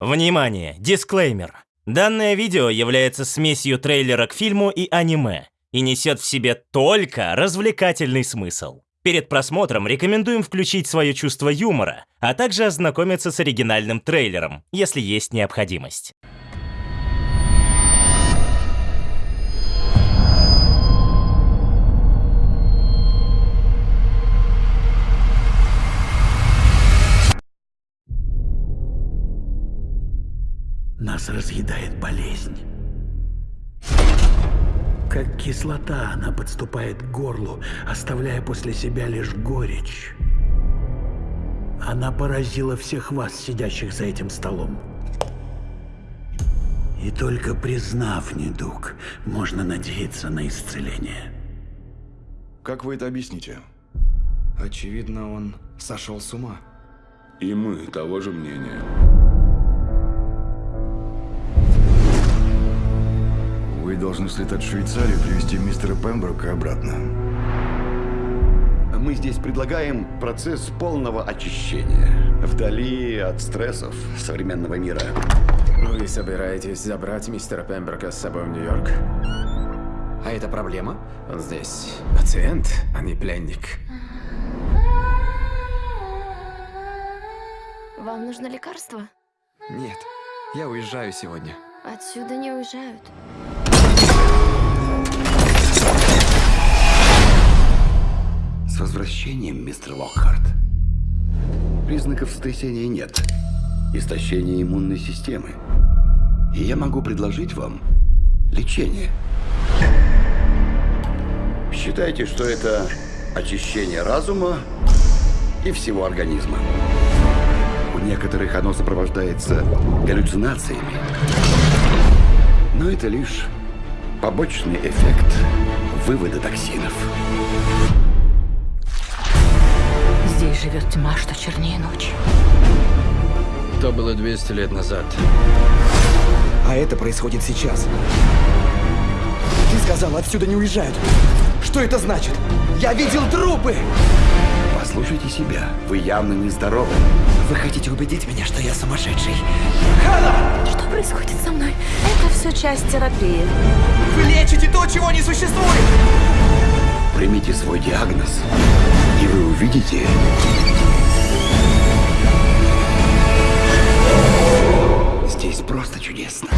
Внимание! Дисклеймер. Данное видео является смесью трейлера к фильму и аниме и несет в себе только развлекательный смысл. Перед просмотром рекомендуем включить свое чувство юмора, а также ознакомиться с оригинальным трейлером, если есть необходимость. Нас разъедает болезнь. Как кислота она подступает к горлу, оставляя после себя лишь горечь. Она поразила всех вас, сидящих за этим столом. И только признав недуг, можно надеяться на исцеление. Как вы это объясните? Очевидно, он сошел с ума. И мы того же мнения. Должны слетать в Швейцарию привезти мистера Пемброка обратно. Мы здесь предлагаем процесс полного очищения. Вдали от стрессов современного мира. Вы собираетесь забрать мистера Пемброка с собой в Нью-Йорк? А это проблема? Он здесь пациент, а не пленник. Вам нужно лекарство? Нет, я уезжаю сегодня. Отсюда не уезжают. С возвращением, мистер Локхарт. Признаков сотрясения нет. Истощение иммунной системы. И я могу предложить вам лечение. Считайте, что это очищение разума и всего организма. У некоторых оно сопровождается галлюцинациями. Но это лишь побочный эффект вывода токсинов. Живет тьма, что чернее ночи. То было 200 лет назад. А это происходит сейчас. Ты сказал, отсюда не уезжают. Что это значит? Я видел трупы! Послушайте себя. Вы явно нездоровы. Вы хотите убедить меня, что я сумасшедший? Что происходит со мной? Это все часть терапии. Вы лечите то, чего не существует! Примите свой диагноз, и вы увидите... Здесь просто чудесно.